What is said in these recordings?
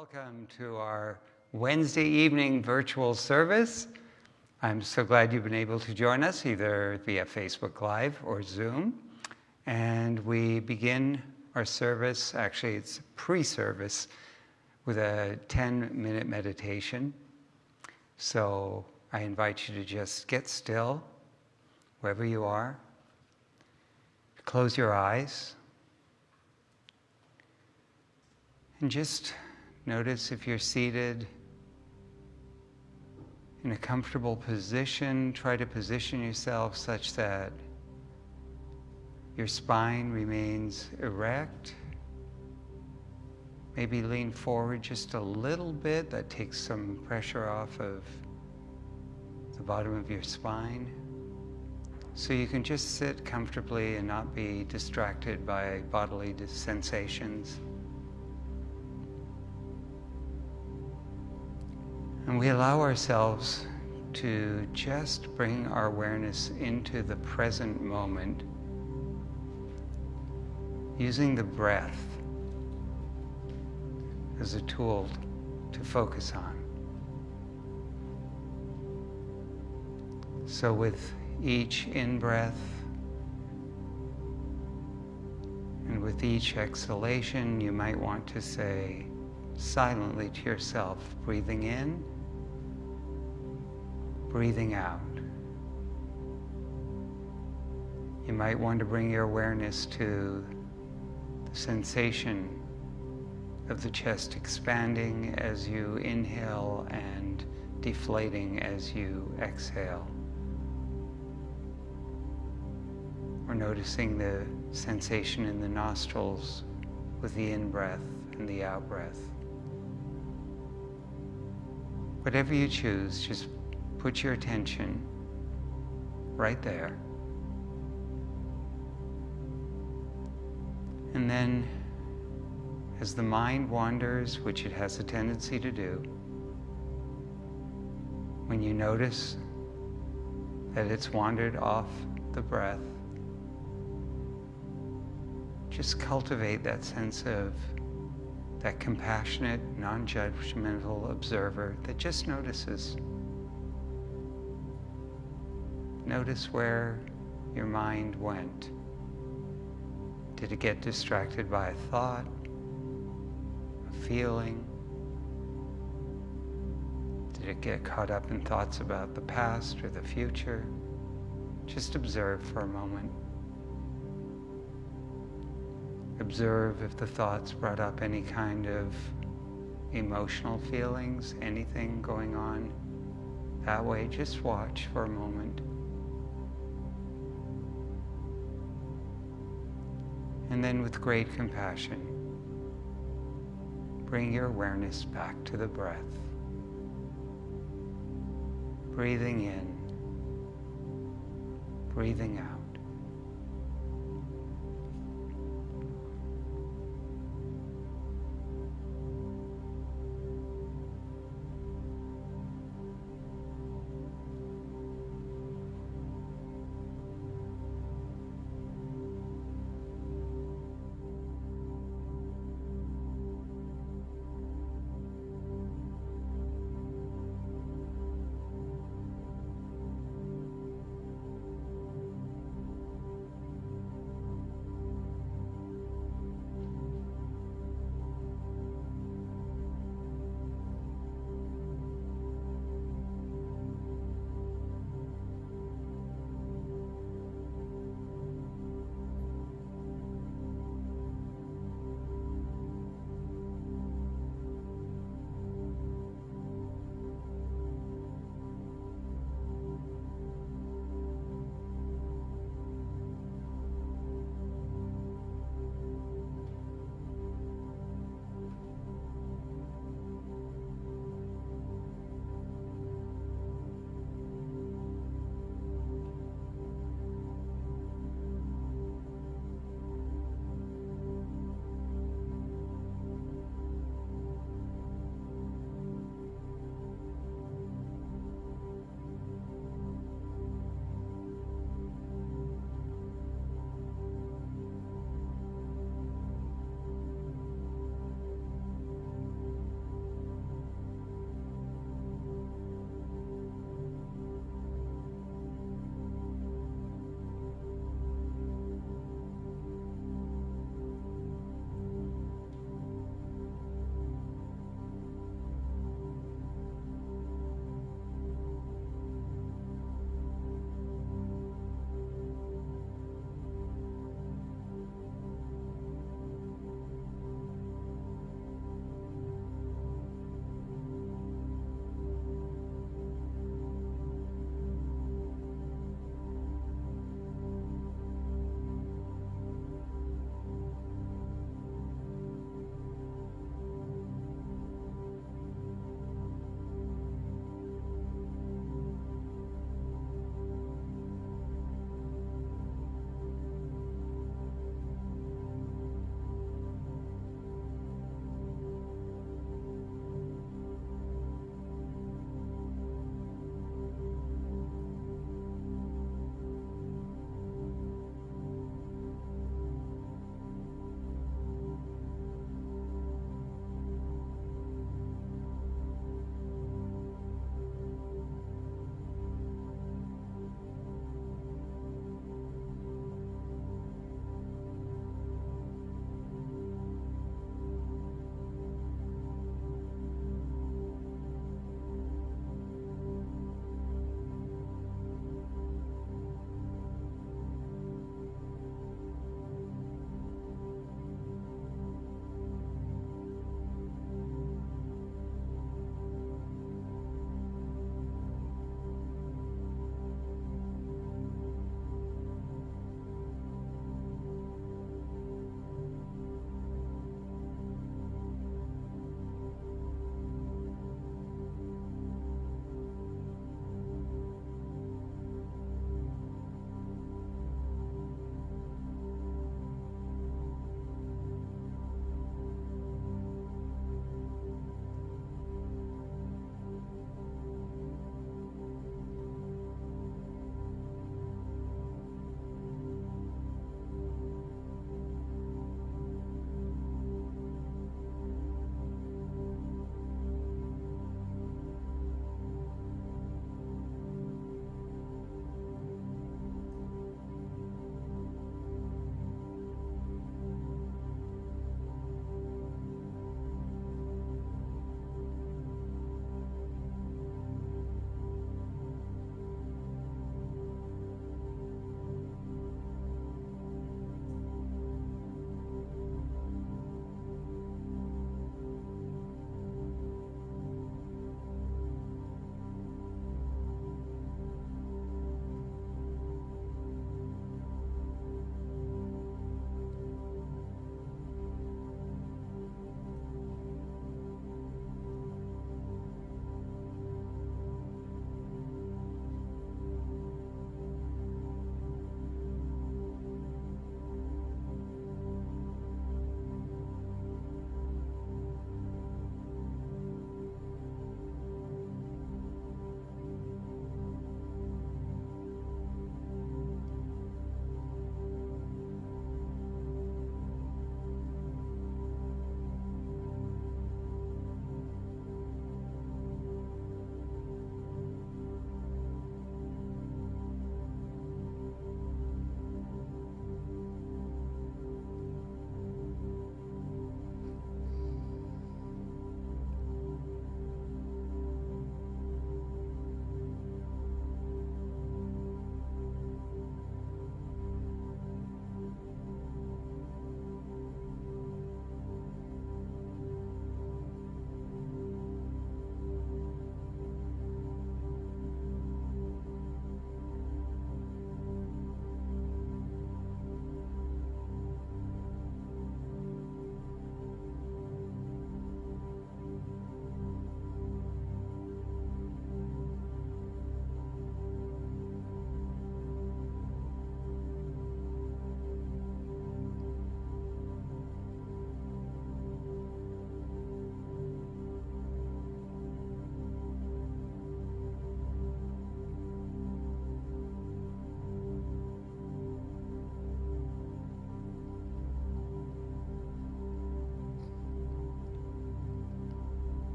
Welcome to our Wednesday evening virtual service. I'm so glad you've been able to join us either via Facebook Live or Zoom. And we begin our service, actually, it's pre service, with a 10 minute meditation. So I invite you to just get still, wherever you are. Close your eyes. And just Notice if you're seated in a comfortable position, try to position yourself such that your spine remains erect. Maybe lean forward just a little bit. That takes some pressure off of the bottom of your spine. So you can just sit comfortably and not be distracted by bodily sensations. And we allow ourselves to just bring our awareness into the present moment using the breath as a tool to focus on. So, with each in breath and with each exhalation, you might want to say silently to yourself, breathing in breathing out. You might want to bring your awareness to the sensation of the chest expanding as you inhale and deflating as you exhale. Or noticing the sensation in the nostrils with the in breath and the out breath. Whatever you choose, just put your attention right there. And then, as the mind wanders, which it has a tendency to do, when you notice that it's wandered off the breath, just cultivate that sense of that compassionate, non judgmental observer that just notices. Notice where your mind went. Did it get distracted by a thought, a feeling? Did it get caught up in thoughts about the past or the future? Just observe for a moment. Observe if the thoughts brought up any kind of emotional feelings, anything going on that way. Just watch for a moment. And then, with great compassion, bring your awareness back to the breath. Breathing in, breathing out.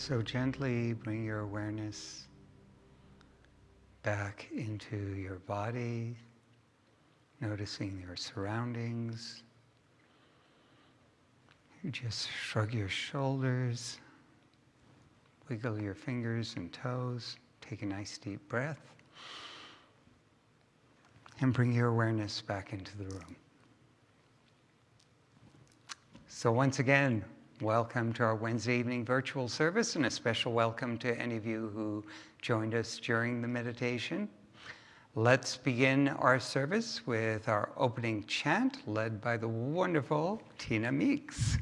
So gently bring your awareness back into your body, noticing your surroundings. You just shrug your shoulders, wiggle your fingers and toes, take a nice deep breath, and bring your awareness back into the room. So once again, welcome to our Wednesday evening virtual service and a special welcome to any of you who joined us during the meditation. Let's begin our service with our opening chant led by the wonderful Tina Meeks.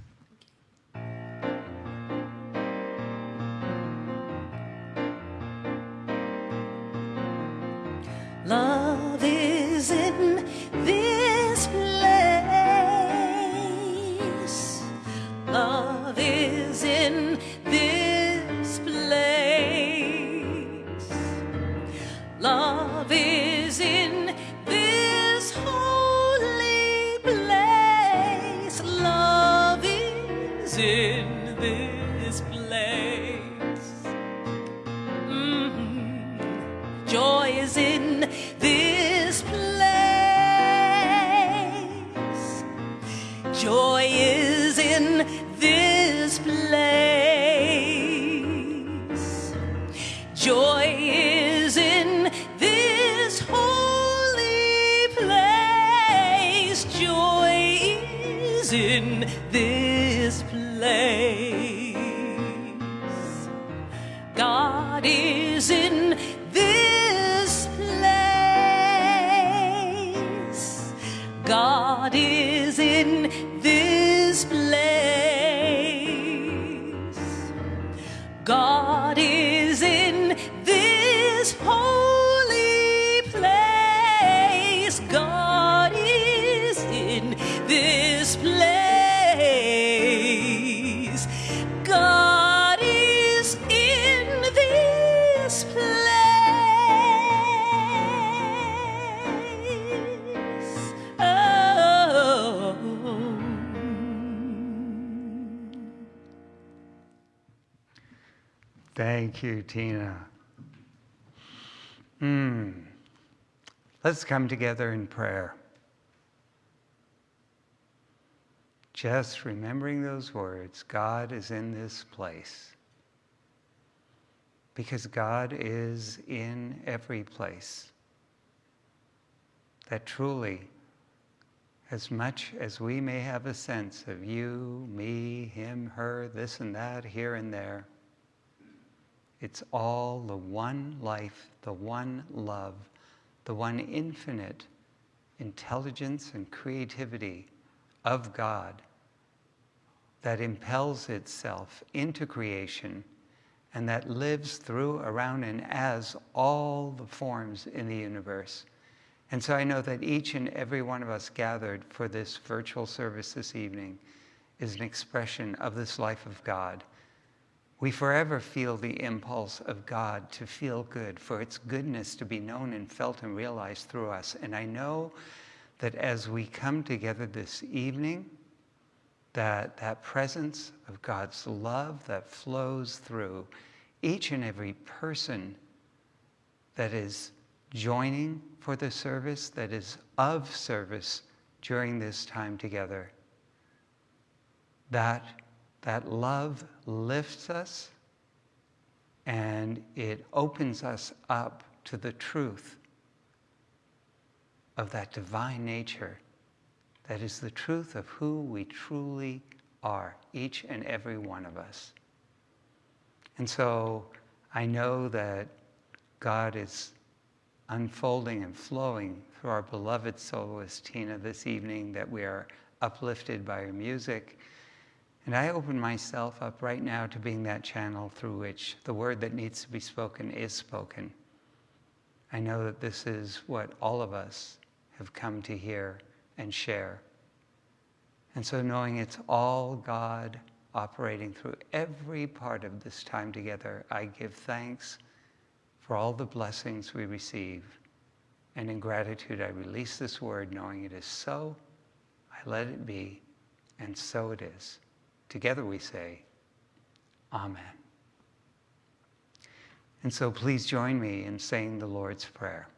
Thank you, Tina. Hmm. Let's come together in prayer. Just remembering those words God is in this place. Because God is in every place. That truly, as much as we may have a sense of you, me, him, her, this and that, here and there, it's all the one life, the one love, the one infinite intelligence and creativity of God that impels itself into creation and that lives through, around, and as all the forms in the universe. And so I know that each and every one of us gathered for this virtual service this evening is an expression of this life of God. We forever feel the impulse of God to feel good, for its goodness to be known and felt and realized through us. And I know that as we come together this evening, that that presence of God's love that flows through each and every person that is joining for the service, that is of service during this time together, that that love lifts us and it opens us up to the truth of that divine nature that is the truth of who we truly are, each and every one of us. And so I know that God is unfolding and flowing through our beloved soloist Tina this evening, that we are uplifted by her music. And I open myself up right now to being that channel through which the word that needs to be spoken is spoken. I know that this is what all of us have come to hear and share. And so, knowing it's all God operating through every part of this time together, I give thanks for all the blessings we receive. And in gratitude, I release this word, knowing it is so. I let it be, and so it is. Together we say, Amen. And so please join me in saying the Lord's Prayer.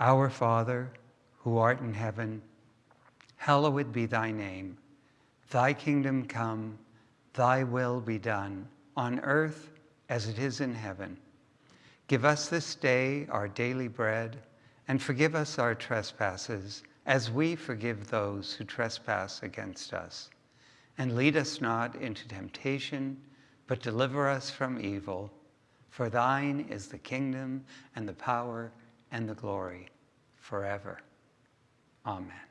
Our Father, who art in heaven, hallowed be thy name. Thy kingdom come, thy will be done, on earth as it is in heaven. Give us this day our daily bread, and forgive us our trespasses, as we forgive those who trespass against us. And lead us not into temptation, but deliver us from evil. For thine is the kingdom, and the power, and the glory, forever. Amen.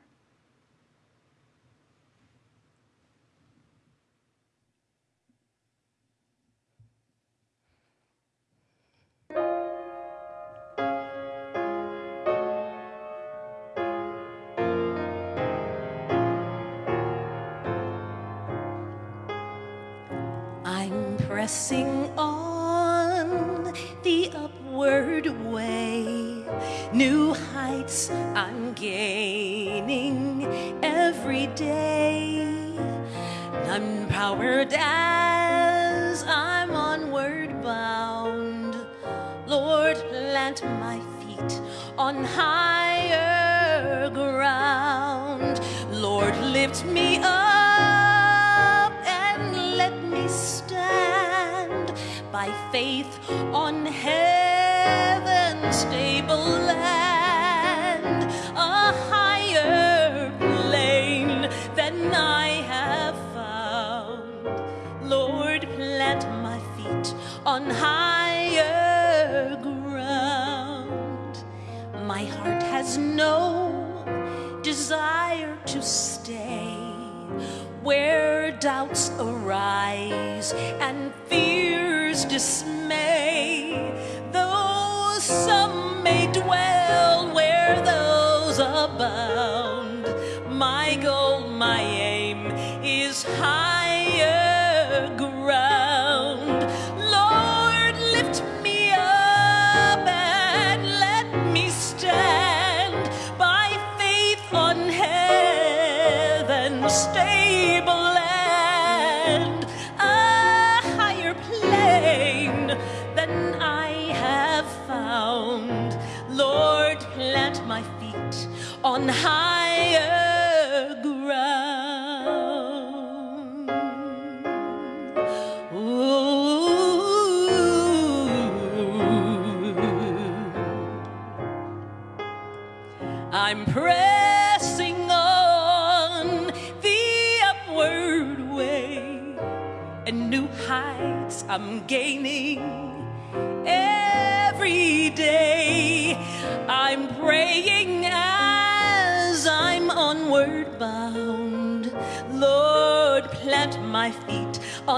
Pressing on the upward way. New heights I'm gaining every day. I'm powered as I'm onward bound. Lord, plant my feet on higher ground. Lord, lift me up by faith on heaven's stable land, a higher plane than I have found. Lord, plant my feet on higher ground. My heart has no desire to stay where doubts arise and fears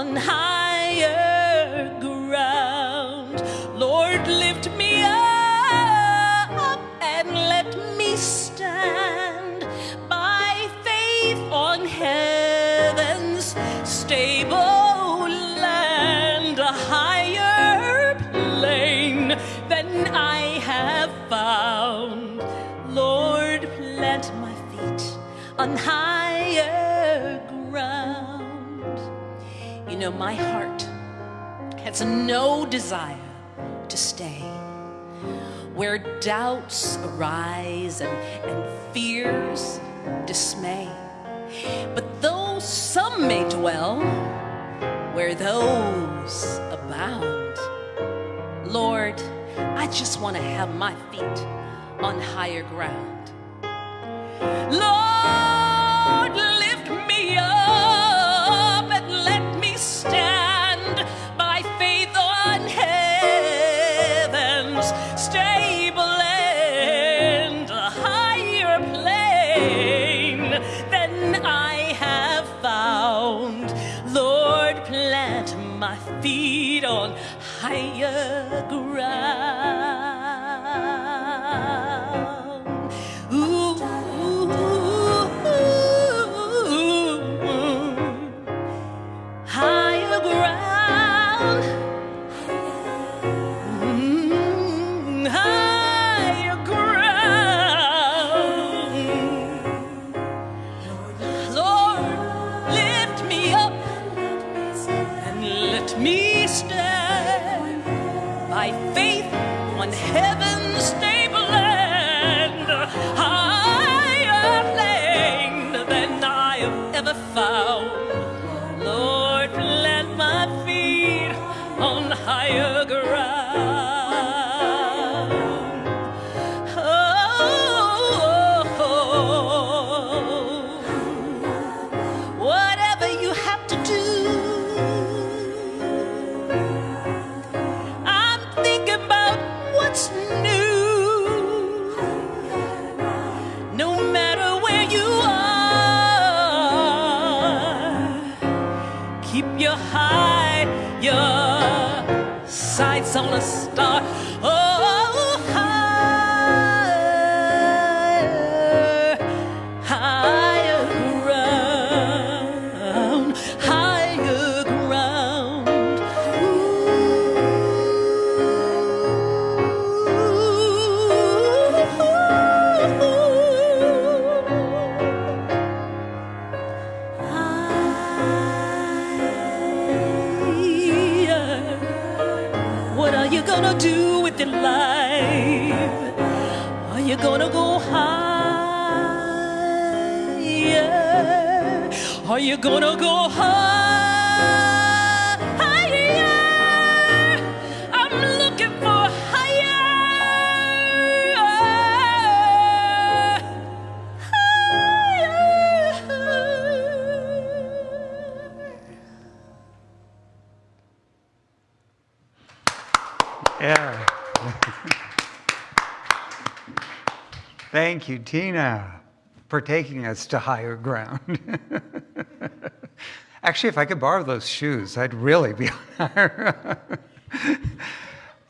on higher my heart has no desire to stay where doubts arise and, and fears dismay. But though some may dwell where those abound, Lord, I just want to have my feet on higher ground. Lord, gonna do with your life? Are you gonna go higher? Are you gonna go higher? Thank you, Tina, for taking us to higher ground. Actually, if I could borrow those shoes, I'd really be higher.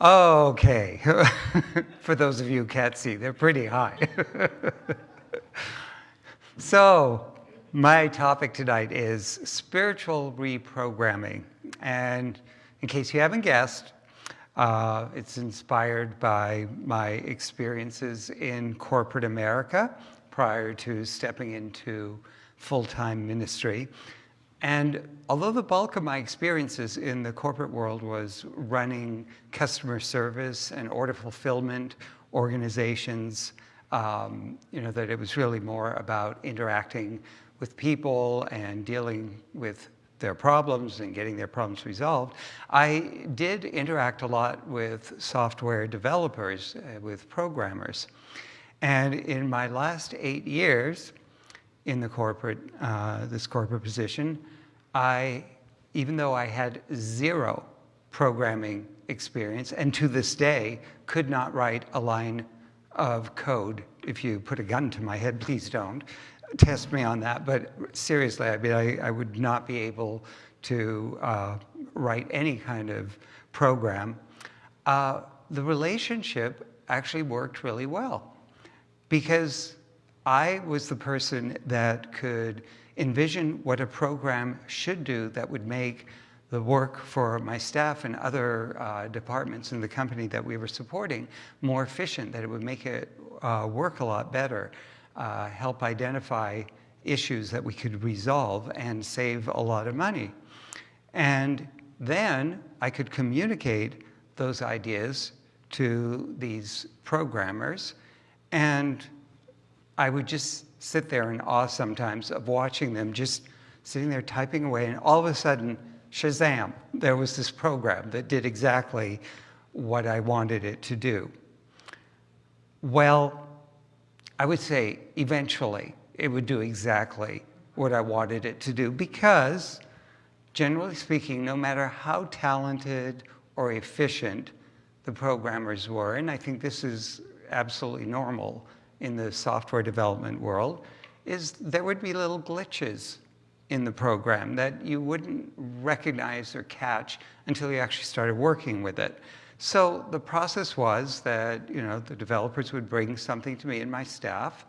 okay. for those of you who can't see, they're pretty high. So, my topic tonight is spiritual reprogramming. And in case you haven't guessed, uh, it's inspired by my experiences in corporate America prior to stepping into full time ministry. And although the bulk of my experiences in the corporate world was running customer service and order fulfillment organizations, um, you know, that it was really more about interacting with people and dealing with their problems and getting their problems resolved. I did interact a lot with software developers, uh, with programmers. And in my last eight years in the corporate, uh, this corporate position, I, even though I had zero programming experience, and to this day could not write a line of code. If you put a gun to my head, please don't test me on that. But seriously, I mean, I, I would not be able to uh, write any kind of program. Uh, the relationship actually worked really well because I was the person that could envision what a program should do that would make the work for my staff and other uh, departments in the company that we were supporting more efficient, that it would make it uh, work a lot better, uh, help identify issues that we could resolve and save a lot of money. And then I could communicate those ideas to these programmers and I would just sit there in awe sometimes of watching them just sitting there typing away, and all of a sudden, Shazam, there was this program that did exactly what I wanted it to do. Well, I would say eventually it would do exactly what I wanted it to do because, generally speaking, no matter how talented or efficient the programmers were, and I think this is absolutely normal in the software development world, is there would be little glitches in the program that you wouldn't recognize or catch until you actually started working with it. So the process was that you know the developers would bring something to me and my staff,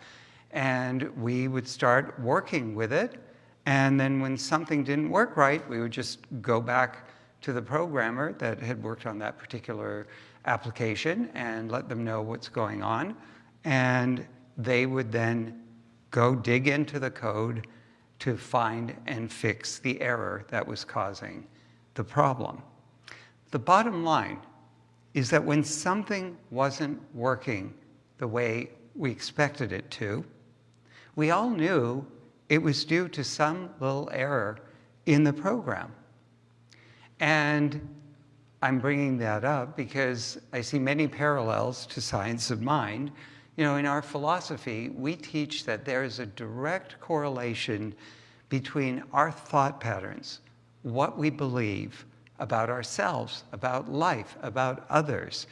and we would start working with it. And then when something didn't work right, we would just go back to the programmer that had worked on that particular application and let them know what's going on. And they would then go dig into the code to find and fix the error that was causing the problem. The bottom line is that when something wasn't working the way we expected it to, we all knew it was due to some little error in the program. And I'm bringing that up because I see many parallels to science of mind. You know, in our philosophy, we teach that there is a direct correlation between our thought patterns, what we believe about ourselves, about life, about others,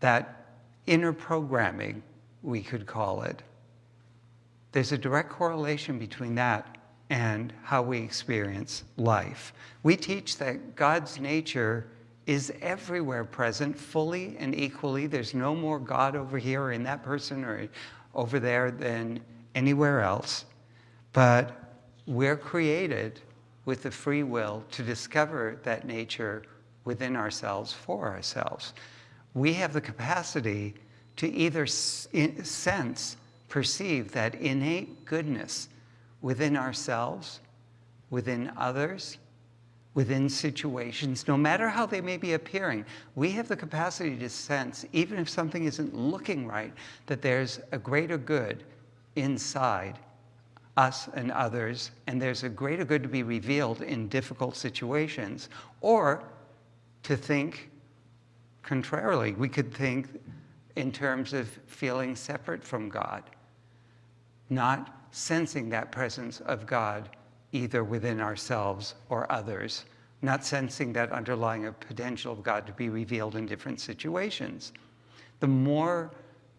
that inner programming, we could call it. There's a direct correlation between that and how we experience life. We teach that God's nature is everywhere present, fully and equally. There's no more God over here or in that person or over there than anywhere else. But we're created with the free will to discover that nature within ourselves for ourselves. We have the capacity to either sense, perceive that innate goodness within ourselves, within others, within situations, no matter how they may be appearing, we have the capacity to sense, even if something isn't looking right, that there's a greater good inside us and others, and there's a greater good to be revealed in difficult situations. Or to think contrarily, we could think in terms of feeling separate from God, not sensing that presence of God either within ourselves or others, not sensing that underlying potential of God to be revealed in different situations. The more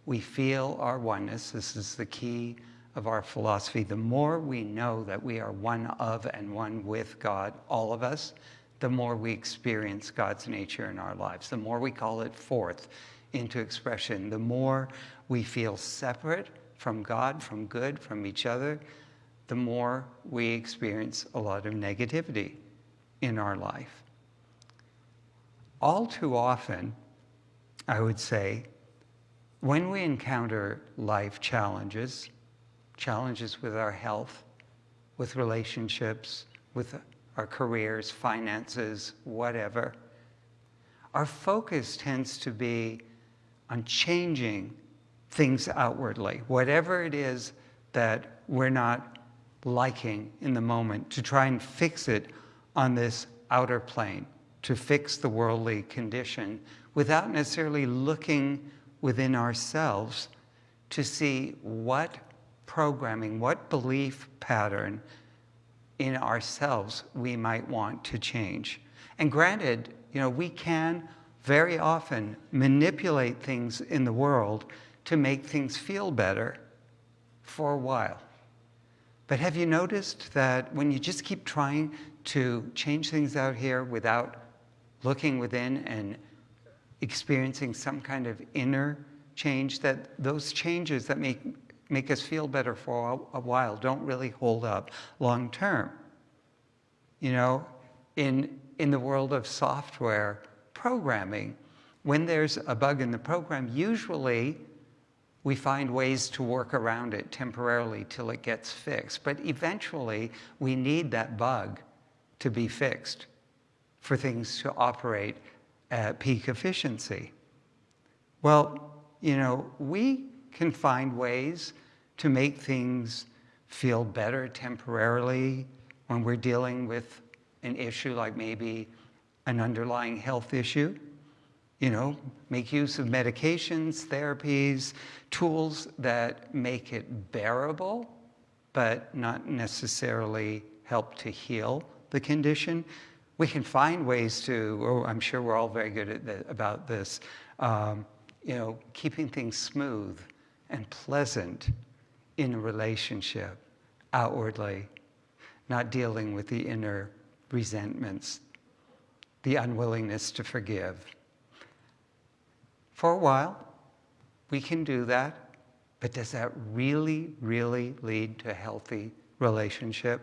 we feel our oneness, this is the key of our philosophy, the more we know that we are one of and one with God, all of us, the more we experience God's nature in our lives, the more we call it forth into expression, the more we feel separate from God, from good, from each other, the more we experience a lot of negativity in our life. All too often, I would say, when we encounter life challenges, challenges with our health, with relationships, with our careers, finances, whatever, our focus tends to be on changing things outwardly, whatever it is that we're not liking in the moment, to try and fix it on this outer plane, to fix the worldly condition without necessarily looking within ourselves to see what programming, what belief pattern in ourselves we might want to change. And granted, you know, we can very often manipulate things in the world to make things feel better for a while. But have you noticed that when you just keep trying to change things out here without looking within and experiencing some kind of inner change, that those changes that make, make us feel better for a, a while don't really hold up long term? You know, in, in the world of software programming, when there's a bug in the program, usually we find ways to work around it temporarily till it gets fixed. But eventually, we need that bug to be fixed for things to operate at peak efficiency. Well, you know, we can find ways to make things feel better temporarily when we're dealing with an issue like maybe an underlying health issue you know, make use of medications, therapies, tools that make it bearable, but not necessarily help to heal the condition. We can find ways to, oh, I'm sure we're all very good at the, about this, um, you know, keeping things smooth and pleasant in a relationship outwardly, not dealing with the inner resentments, the unwillingness to forgive. For a while, we can do that, but does that really, really lead to a healthy relationship?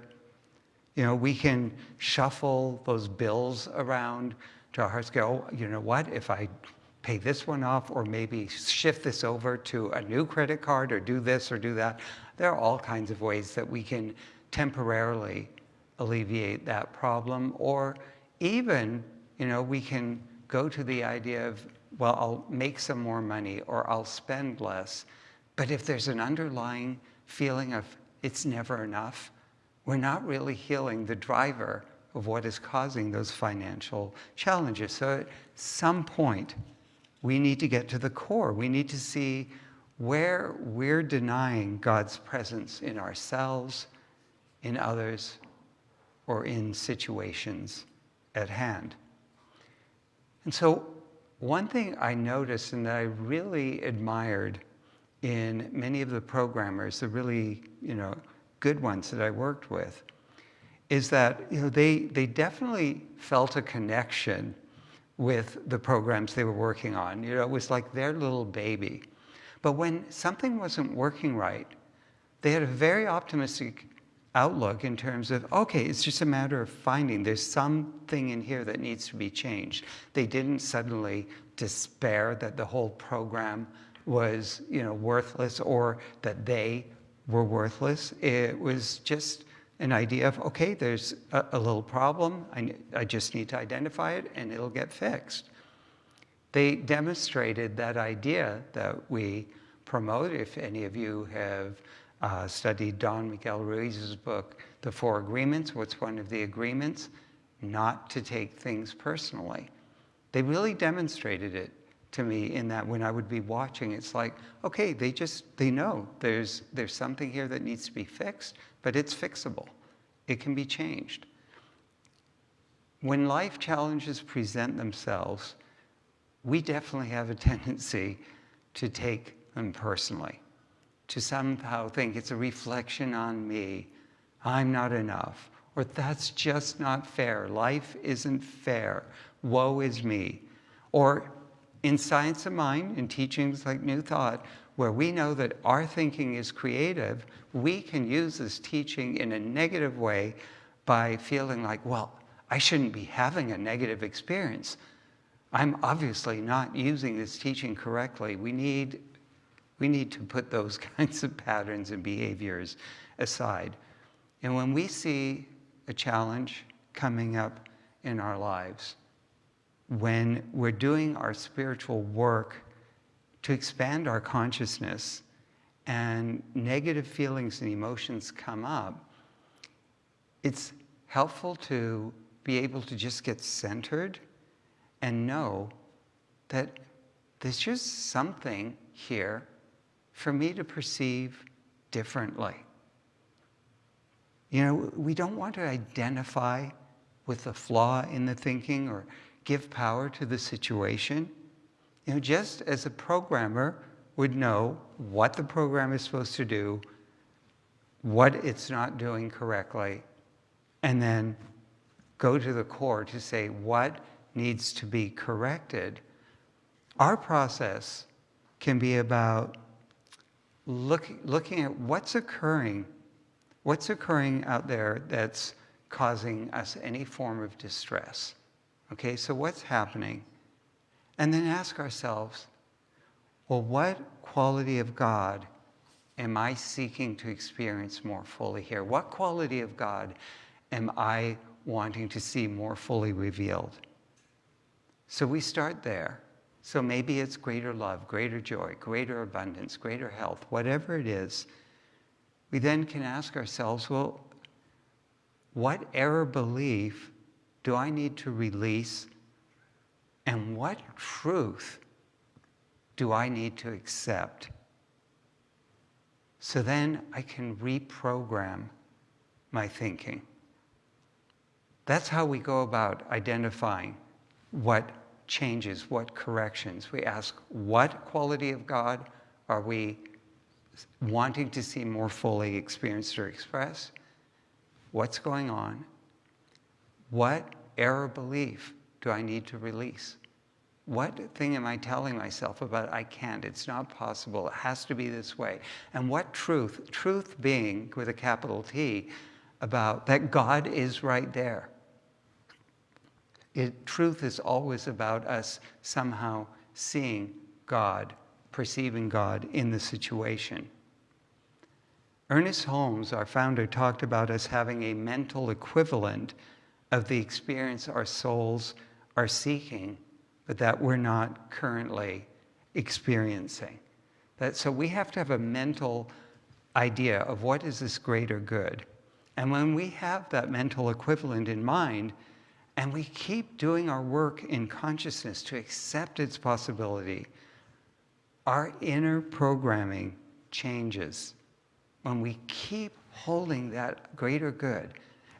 You know, we can shuffle those bills around to our hearts, go, oh, you know what, if I pay this one off or maybe shift this over to a new credit card or do this or do that. There are all kinds of ways that we can temporarily alleviate that problem or even, you know, we can go to the idea of, well, I'll make some more money or I'll spend less. But if there's an underlying feeling of it's never enough, we're not really healing the driver of what is causing those financial challenges. So at some point, we need to get to the core. We need to see where we're denying God's presence in ourselves, in others, or in situations at hand. And so, one thing I noticed and that I really admired in many of the programmers, the really you know, good ones that I worked with, is that you know, they, they definitely felt a connection with the programs they were working on. You know, it was like their little baby. But when something wasn't working right, they had a very optimistic outlook in terms of, okay, it's just a matter of finding there's something in here that needs to be changed. They didn't suddenly despair that the whole program was, you know, worthless or that they were worthless. It was just an idea of, okay, there's a, a little problem. I, I just need to identify it and it'll get fixed. They demonstrated that idea that we promote. If any of you have uh, studied Don Miguel Ruiz's book, The Four Agreements, what's one of the agreements? Not to take things personally. They really demonstrated it to me in that when I would be watching, it's like, okay, they just, they know there's, there's something here that needs to be fixed, but it's fixable. It can be changed. When life challenges present themselves, we definitely have a tendency to take them personally, to somehow think it's a reflection on me. I'm not enough. Or that's just not fair. Life isn't fair. Woe is me. Or in Science of Mind, in teachings like New Thought, where we know that our thinking is creative, we can use this teaching in a negative way by feeling like, well, I shouldn't be having a negative experience. I'm obviously not using this teaching correctly. We need, we need to put those kinds of patterns and behaviors aside. And when we see a challenge coming up in our lives, when we're doing our spiritual work to expand our consciousness and negative feelings and emotions come up, it's helpful to be able to just get centered and know that there's just something here for me to perceive differently. You know, we don't want to identify with the flaw in the thinking or give power to the situation. You know, just as a programmer would know what the program is supposed to do, what it's not doing correctly, and then go to the core to say what needs to be corrected. Our process can be about look, looking at what's occurring, what's occurring out there that's causing us any form of distress. Okay, so what's happening? And then ask ourselves, well, what quality of God am I seeking to experience more fully here? What quality of God am I wanting to see more fully revealed? So we start there. So maybe it's greater love, greater joy, greater abundance, greater health, whatever it is. We then can ask ourselves, well, what error belief do I need to release? And what truth do I need to accept? So then I can reprogram my thinking. That's how we go about identifying what changes, what corrections. We ask, what quality of God are we wanting to see more fully experienced or expressed? What's going on? What error belief do I need to release? What thing am I telling myself about I can't, it's not possible, it has to be this way? And what truth, truth being with a capital T, about that God is right there. It, truth is always about us somehow seeing God, perceiving God in the situation. Ernest Holmes, our founder, talked about us having a mental equivalent of the experience our souls are seeking but that we're not currently experiencing. That, so we have to have a mental idea of what is this greater good. And when we have that mental equivalent in mind, and we keep doing our work in consciousness to accept its possibility, our inner programming changes. When we keep holding that greater good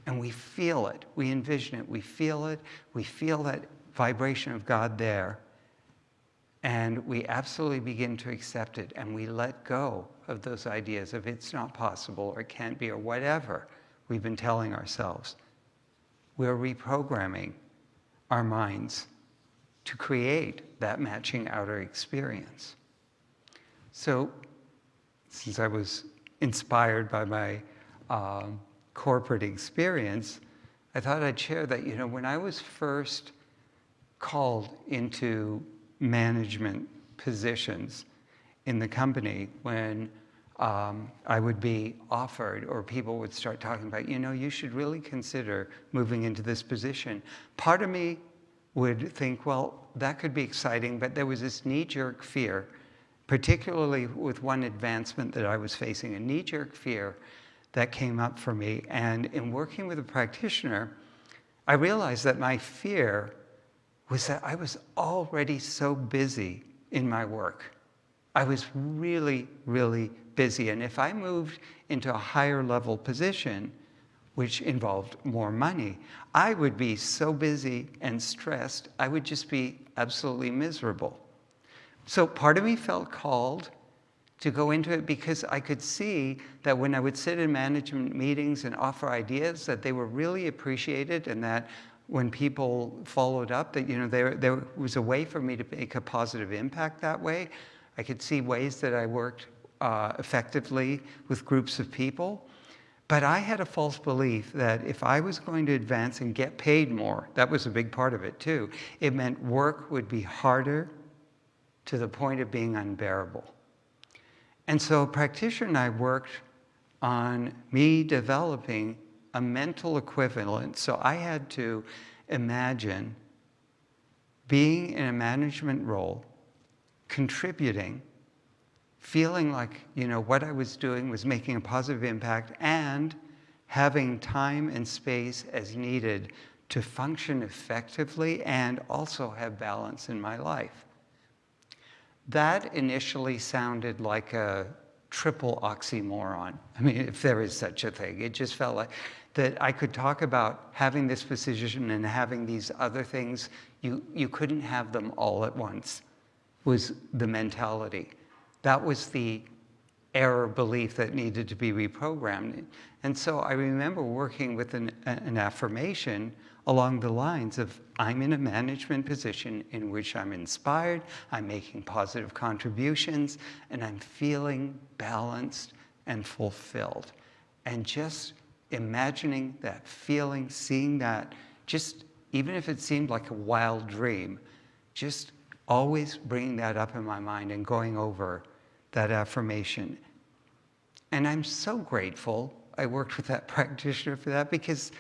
and we feel it, we envision it, we feel it, we feel that vibration of God there, and we absolutely begin to accept it and we let go of those ideas of it's not possible or it can't be or whatever we've been telling ourselves. We're reprogramming our minds to create that matching outer experience. So, since I was inspired by my um, corporate experience, I thought I'd share that, you know, when I was first called into management positions in the company, when um, I would be offered, or people would start talking about, you know, you should really consider moving into this position. Part of me would think, well, that could be exciting, but there was this knee jerk fear, particularly with one advancement that I was facing, a knee jerk fear that came up for me. And in working with a practitioner, I realized that my fear was that I was already so busy in my work. I was really, really busy. And if I moved into a higher level position, which involved more money, I would be so busy and stressed, I would just be absolutely miserable. So part of me felt called to go into it because I could see that when I would sit in management meetings and offer ideas that they were really appreciated and that when people followed up that you know there, there was a way for me to make a positive impact that way. I could see ways that I worked uh, effectively with groups of people. But I had a false belief that if I was going to advance and get paid more, that was a big part of it too, it meant work would be harder to the point of being unbearable. And so practitioner and I worked on me developing a mental equivalent. So I had to imagine being in a management role, contributing, feeling like you know what I was doing was making a positive impact, and having time and space as needed to function effectively and also have balance in my life. That initially sounded like a triple oxymoron. I mean, if there is such a thing. It just felt like that I could talk about having this position and having these other things. You, you couldn't have them all at once, was the mentality. That was the error belief that needed to be reprogrammed. And so I remember working with an, an affirmation along the lines of I'm in a management position in which I'm inspired, I'm making positive contributions, and I'm feeling balanced and fulfilled. And just imagining that feeling, seeing that, just even if it seemed like a wild dream, just always bringing that up in my mind and going over that affirmation. And I'm so grateful I worked with that practitioner for that because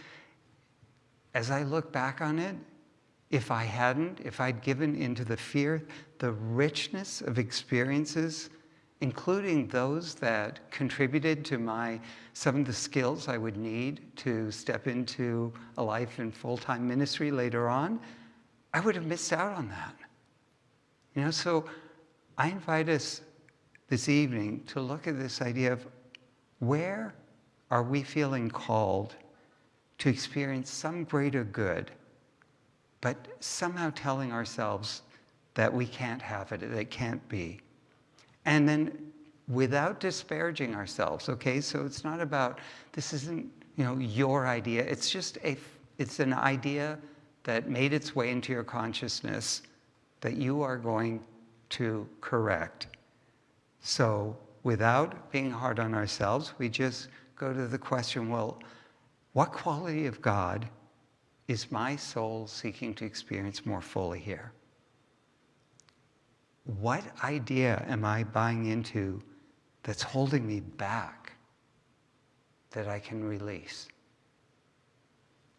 as I look back on it, if I hadn't, if I'd given into the fear, the richness of experiences, including those that contributed to my some of the skills I would need to step into a life in full-time ministry later on, I would have missed out on that. You know, so I invite us this evening to look at this idea of where are we feeling called to experience some greater good, but somehow telling ourselves that we can't have it, that it can't be. And then without disparaging ourselves, okay? So it's not about, this isn't, you know, your idea. It's just a, it's an idea that made its way into your consciousness that you are going to correct. So without being hard on ourselves, we just go to the question, well, what quality of God is my soul seeking to experience more fully here? What idea am I buying into that's holding me back that I can release?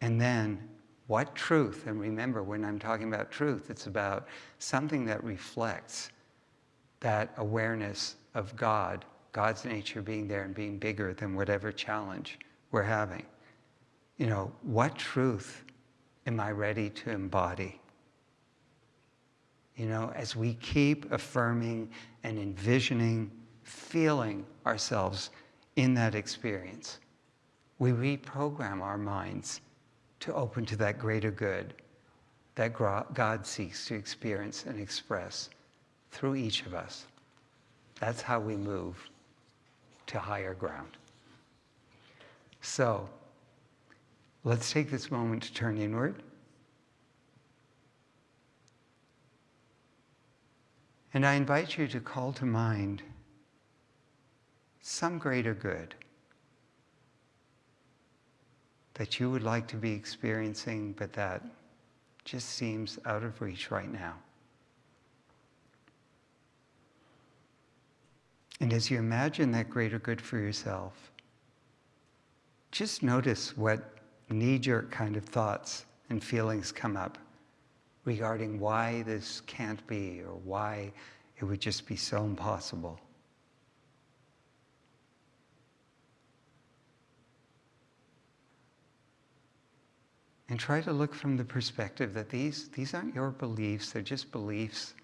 And then What truth? And remember, when I'm talking about truth, it's about something that reflects that awareness of God, God's nature being there and being bigger than whatever challenge we're having. You know, what truth am I ready to embody? You know, as we keep affirming and envisioning, feeling ourselves in that experience, we reprogram our minds to open to that greater good that God seeks to experience and express through each of us. That's how we move to higher ground. So, let's take this moment to turn inward. And I invite you to call to mind some greater good that you would like to be experiencing, but that just seems out of reach right now. And as you imagine that greater good for yourself, just notice what knee jerk kind of thoughts and feelings come up regarding why this can't be or why it would just be so impossible. And try to look from the perspective that these, these aren't your beliefs, they're just beliefs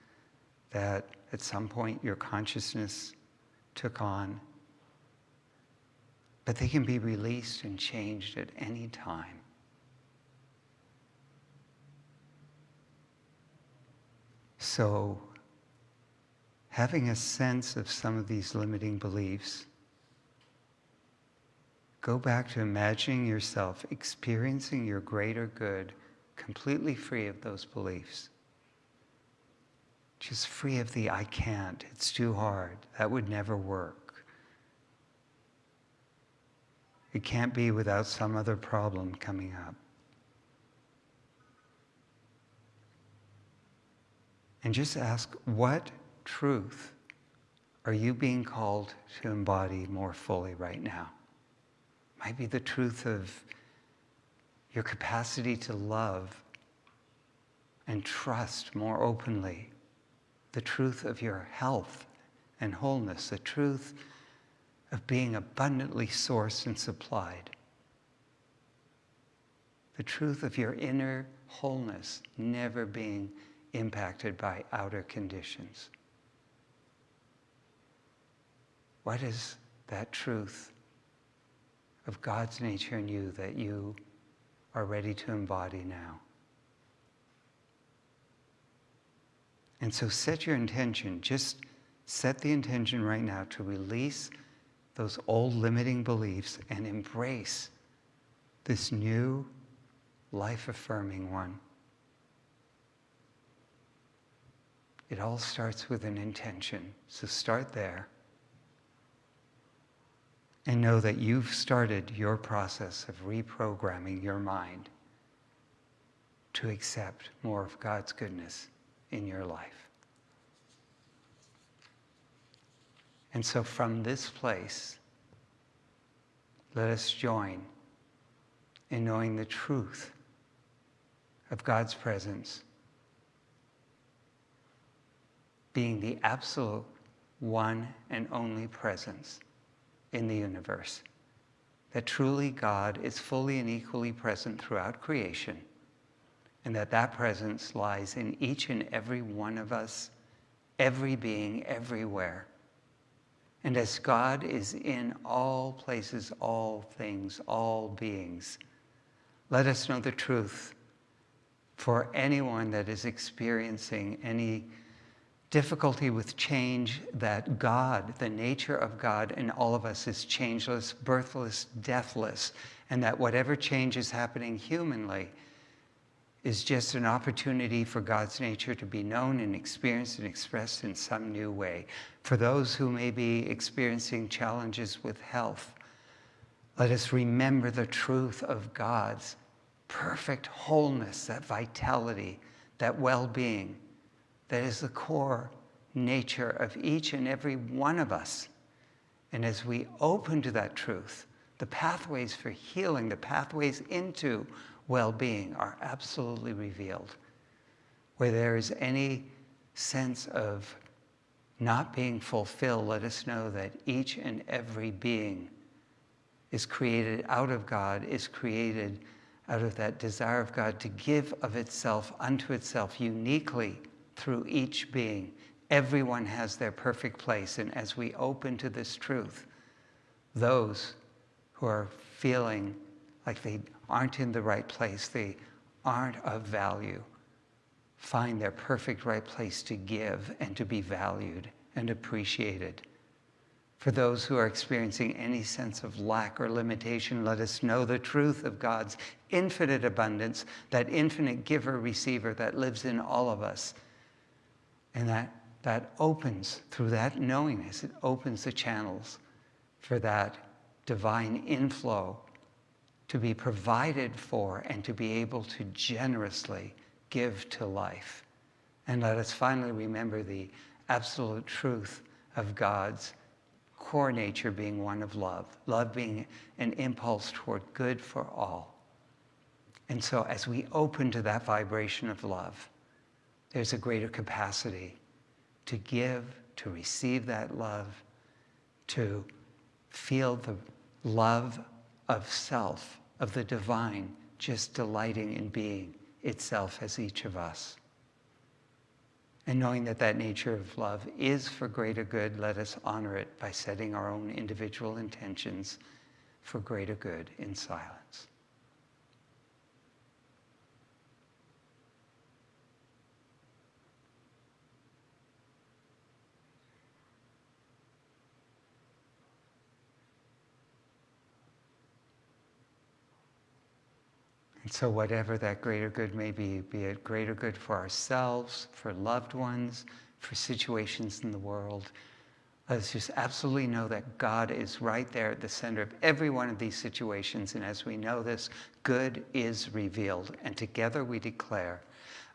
that at some point your consciousness took on. But they can be released and changed at any time. So, having a sense of some of these limiting beliefs, go back to imagining yourself experiencing your greater good completely free of those beliefs. Just free of the I can't, it's too hard, that would never work. It can't be without some other problem coming up. And just ask, what truth are you being called to embody more fully right now? Might be the truth of your capacity to love and trust more openly, the truth of your health and wholeness, the truth of being abundantly sourced and supplied, the truth of your inner wholeness never being impacted by outer conditions. What is that truth of God's nature in you that you are ready to embody now? And so set your intention, just set the intention right now to release those old limiting beliefs and embrace this new life affirming one. It all starts with an intention. So start there. And know that you've started your process of reprogramming your mind to accept more of God's goodness in your life. And so from this place, let us join in knowing the truth of God's presence being the absolute one and only presence in the universe. That truly God is fully and equally present throughout creation, and that that presence lies in each and every one of us, every being, everywhere. And as God is in all places, all things, all beings, let us know the truth for anyone that is experiencing any difficulty with change that God, the nature of God in all of us is changeless, birthless, deathless, and that whatever change is happening humanly is just an opportunity for God's nature to be known and experienced and expressed in some new way. For those who may be experiencing challenges with health, let us remember the truth of God's perfect wholeness, that vitality, that well being that is the core nature of each and every one of us. And as we open to that truth, the pathways for healing, the pathways into well-being are absolutely revealed. Where there is any sense of not being fulfilled, let us know that each and every being is created out of God, is created out of that desire of God to give of itself unto itself uniquely through each being. Everyone has their perfect place. And as we open to this truth, those who are feeling like they aren't in the right place, they aren't of value, find their perfect right place to give and to be valued and appreciated. For those who are experiencing any sense of lack or limitation, let us know the truth of God's infinite abundance, that infinite giver receiver that lives in all of us. And that, that opens, through that knowingness, it opens the channels for that divine inflow to be provided for and to be able to generously give to life. And let us finally remember the absolute truth of God's core nature being one of love, love being an impulse toward good for all. And so as we open to that vibration of love, there's a greater capacity to give, to receive that love, to feel the love of self, of the divine, just delighting in being itself as each of us. And knowing that that nature of love is for greater good, let us honor it by setting our own individual intentions for greater good in silence. And so, whatever that greater good may be, be it greater good for ourselves, for loved ones, for situations in the world, let's just absolutely know that God is right there at the center of every one of these situations. And as we know this, good is revealed. And together we declare,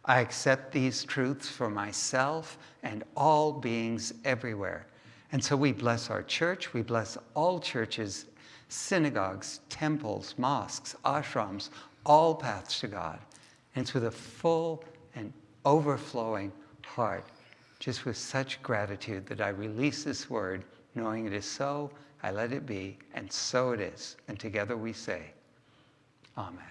I accept these truths for myself and all beings everywhere. And so we bless our church, we bless all churches, synagogues, temples, mosques, ashrams, all paths to God. And with a full and overflowing heart, just with such gratitude that I release this word, knowing it is so, I let it be, and so it is. And together we say, Amen.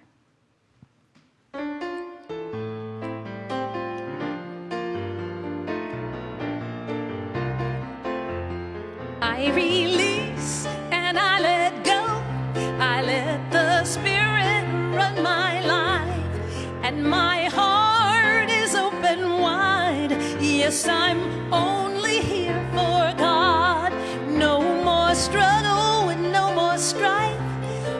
I release Yes, I'm only here for God. No more struggle and no more strife.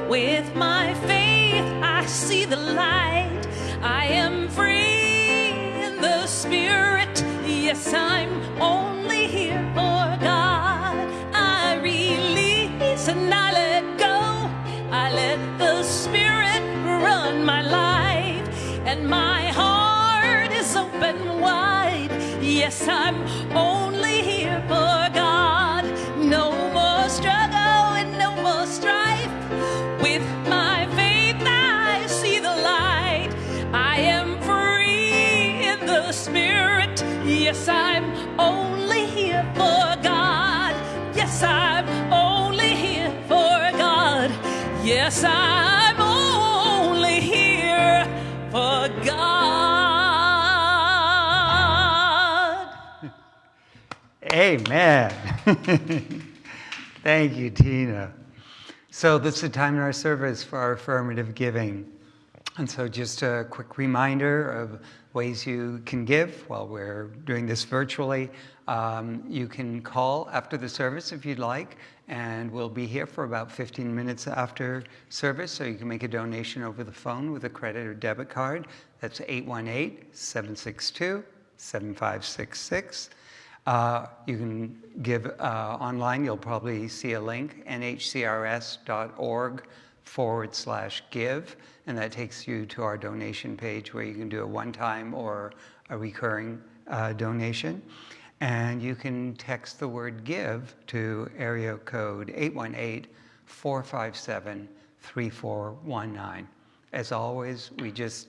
With my faith, I see the light. I am free in the Spirit. Yes, I'm only here for God. I release and I let go. I let the Spirit run my life, and my heart is open. Yes, I'm only here for God. No more struggle and no more strife. With my faith, I see the light. I am free in the Spirit. Yes, I'm only here for God. Yes, I'm only here for God. Yes, I'm Amen. Thank you, Tina. So this is the time in our service for our affirmative giving. And so just a quick reminder of ways you can give while we're doing this virtually. Um, you can call after the service if you'd like, and we'll be here for about 15 minutes after service, so you can make a donation over the phone with a credit or debit card. That's 818-762-7566. Uh, you can give uh, online. You'll probably see a link, nhcrs.org forward slash give, and that takes you to our donation page where you can do a one-time or a recurring uh, donation. And you can text the word give to area code 818 457 3419. as always, we just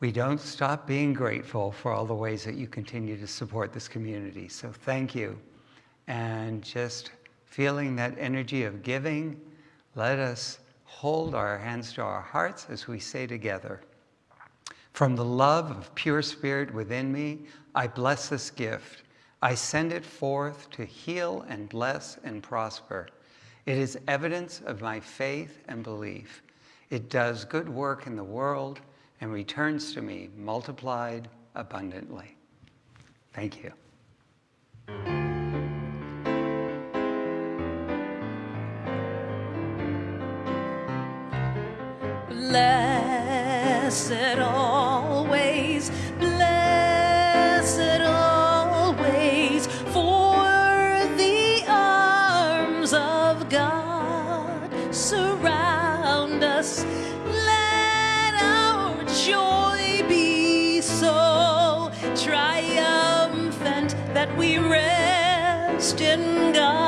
we don't stop being grateful for all the ways that you continue to support this community. So thank you. And just feeling that energy of giving, let us hold our hands to our hearts as we say together, From the love of pure spirit within me, I bless this gift. I send it forth to heal and bless and prosper. It is evidence of my faith and belief. It does good work in the world and returns to me multiplied abundantly. Thank you. Blessed always, rest in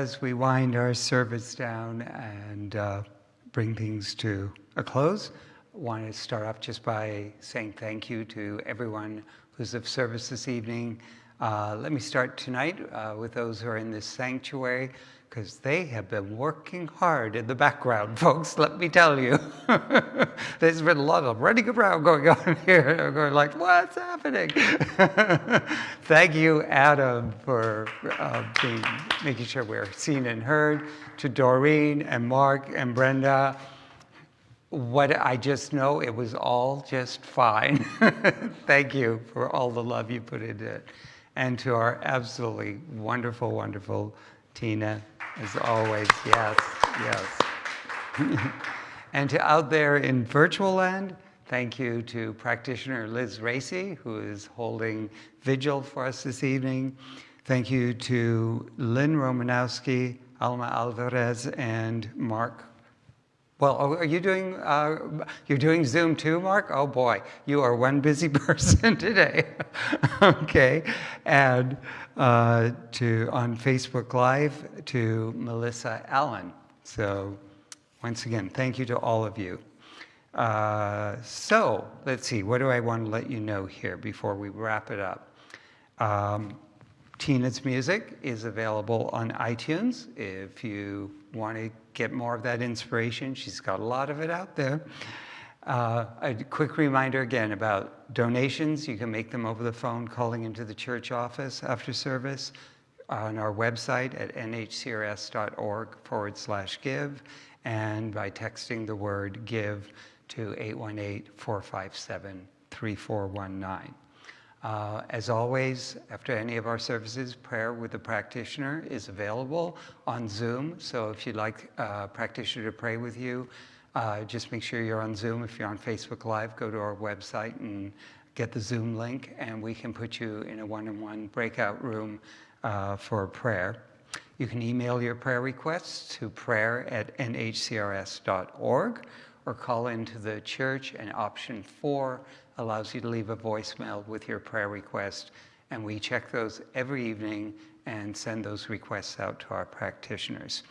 as we wind our service down and uh, bring things to a close, I want to start off just by saying thank you to everyone who's of service this evening. Uh, let me start tonight uh, with those who are in this sanctuary because they have been working hard in the background, folks. Let me tell you, there's been a lot of running around going on here. I'm going like, what's happening? Thank you, Adam, for uh, being, making sure we're seen and heard. To Doreen and Mark and Brenda, what I just know, it was all just fine. Thank you for all the love you put into it. And to our absolutely wonderful, wonderful Tina, as always, yes, yes. and to out there in virtual land, thank you to practitioner Liz Racy, who is holding vigil for us this evening. Thank you to Lynn Romanowski, Alma Alvarez, and Mark well, oh, are you doing, uh, you're doing Zoom too, Mark? Oh boy, you are one busy person today. okay, and uh, to, on Facebook Live, to Melissa Allen. So once again, thank you to all of you. Uh, so let's see, what do I want to let you know here before we wrap it up? Um, Tina's music is available on iTunes if you want to get more of that inspiration. She's got a lot of it out there. Uh, a quick reminder again about donations. You can make them over the phone calling into the church office after service on our website at nhcrs.org forward slash give and by texting the word give to 818 457 3419. Uh, as always, after any of our services, prayer with the practitioner is available on Zoom. So if you'd like a practitioner to pray with you, uh, just make sure you're on Zoom. If you're on Facebook Live, go to our website and get the Zoom link, and we can put you in a one-on-one breakout room uh, for prayer. You can email your prayer requests to prayer at nhcrs.org or call into the church, and option four allows you to leave a voicemail with your prayer request. And we check those every evening and send those requests out to our practitioners.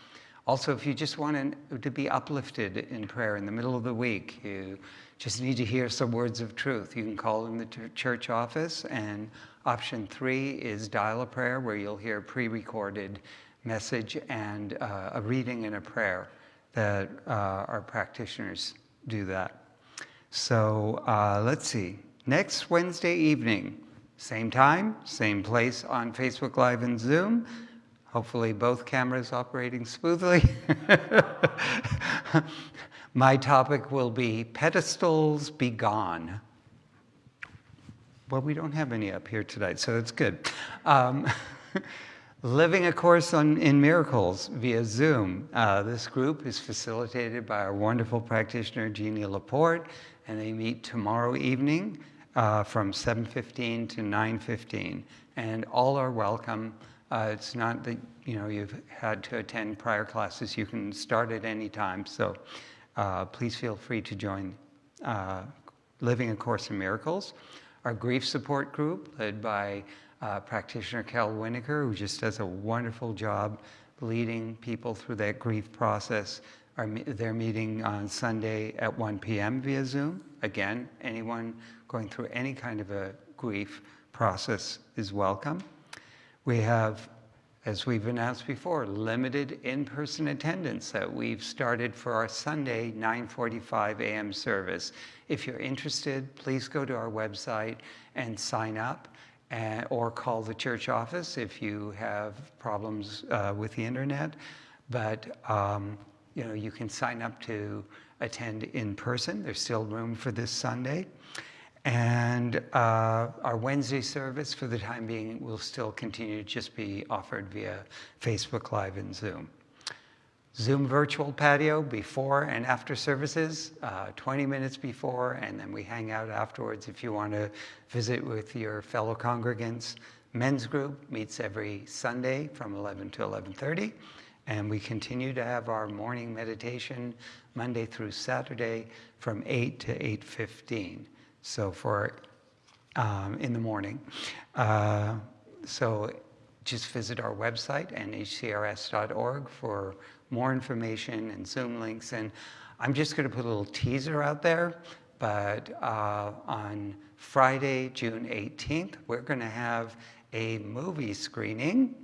Also, if you just want to be uplifted in prayer in the middle of the week, you just need to hear some words of truth, you can call in the church office. And option three is dial a prayer, where you'll hear a pre recorded message and uh, a reading and a prayer that uh, our practitioners do that. So uh, let's see. Next Wednesday evening, same time, same place on Facebook Live and Zoom. Hopefully, both cameras operating smoothly. My topic will be pedestals be gone. Well, we don't have any up here tonight, so it's good. Um, living a Course on, in Miracles via Zoom. Uh, this group is facilitated by our wonderful practitioner, Jeannie Laporte, and they meet tomorrow evening uh, from 7.15 to 9.15. And all are welcome. Uh, it's not that you know you've had to attend prior classes. You can start at any time. So uh, please feel free to join uh, Living a Course in Miracles. Our grief support group, led by uh, practitioner Cal Winokur, who just does a wonderful job leading people through that grief process. Our, they're meeting on Sunday at 1 p.m. via Zoom. Again, anyone going through any kind of a grief process is welcome. We have as we've announced before, limited in-person attendance that we've started for our Sunday 9:45 a.m. service. If you're interested, please go to our website and sign up, and, or call the church office if you have problems uh, with the internet. But um, you know, you can sign up to attend in person. There's still room for this Sunday. And uh, our Wednesday service, for the time being, will still continue to just be offered via Facebook Live and Zoom. Zoom virtual patio before and after services, uh, 20 minutes before, and then we hang out afterwards if you want to visit with your fellow congregants. Men's group meets every Sunday from 11 to 11.30, and we continue to have our morning meditation Monday through Saturday from 8 to 8.15 so for um, in the morning. Uh, so just visit our website, nhcrs.org, for more information and Zoom links. And I'm just going to put a little teaser out there, but uh, on Friday, June 18th, we're going to have a movie screening,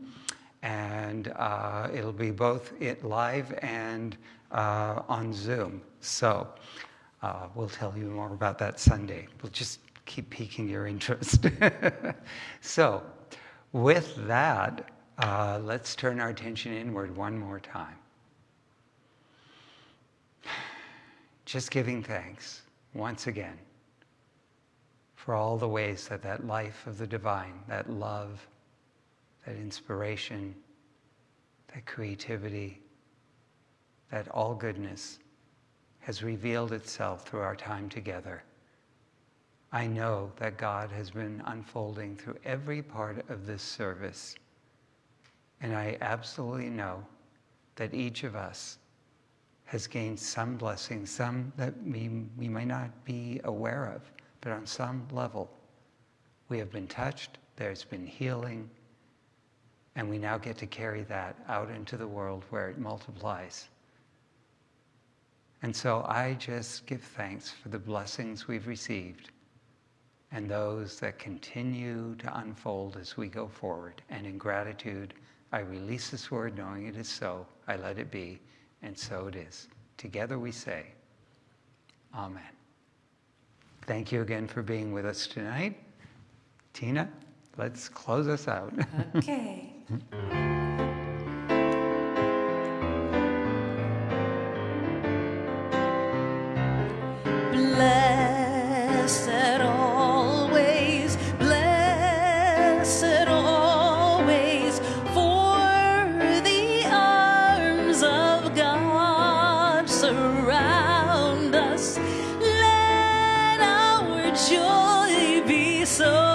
and uh, it'll be both it live and uh, on Zoom. So uh, we'll tell you more about that Sunday. We'll just keep piquing your interest. so, with that, uh, let's turn our attention inward one more time. Just giving thanks once again for all the ways that that life of the divine, that love, that inspiration, that creativity, that all goodness has revealed itself through our time together. I know that God has been unfolding through every part of this service. And I absolutely know that each of us has gained some blessing, some that we, we may not be aware of, but on some level, we have been touched, there's been healing, and we now get to carry that out into the world where it multiplies. And so I just give thanks for the blessings we've received and those that continue to unfold as we go forward. And in gratitude, I release this word knowing it is so. I let it be, and so it is. Together we say, Amen. Thank you again for being with us tonight. Tina, let's close us out. Okay. Blessed always, blessed always, for the arms of God surround us. Let our joy be so.